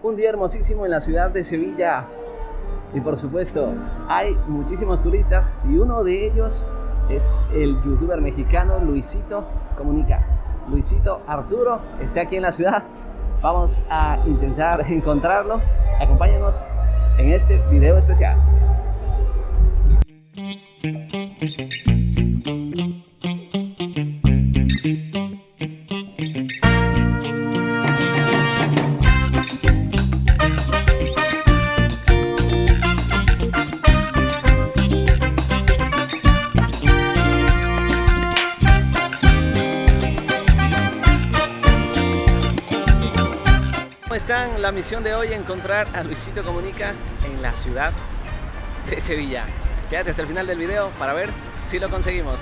Un día hermosísimo en la ciudad de Sevilla. Y por supuesto, hay muchísimos turistas y uno de ellos es el youtuber mexicano Luisito Comunica. Luisito Arturo está aquí en la ciudad. Vamos a intentar encontrarlo. Acompáñenos en este video especial. Están? La misión de hoy es encontrar a Luisito Comunica en la ciudad de Sevilla. Quédate hasta el final del video para ver si lo conseguimos.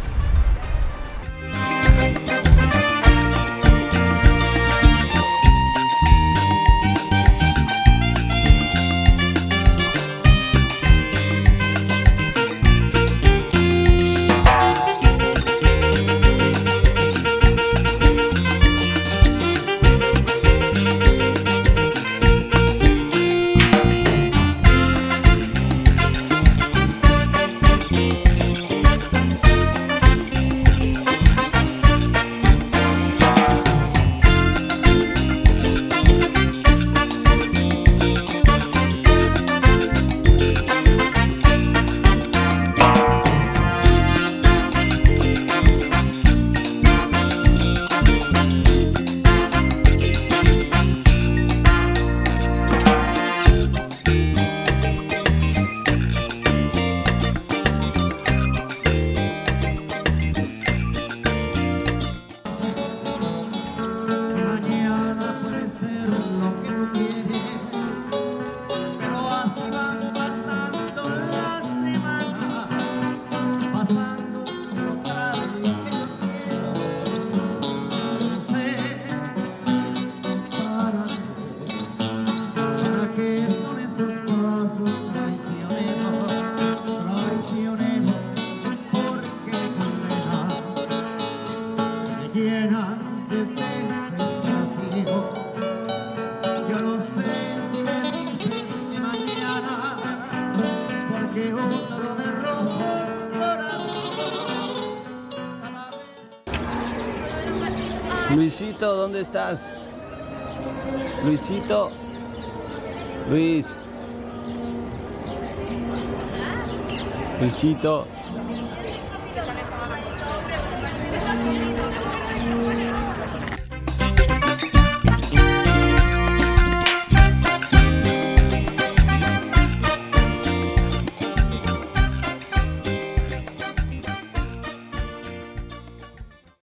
Otro me el corazón. Luisito, ¿dónde estás? Luisito. Luis. Luisito.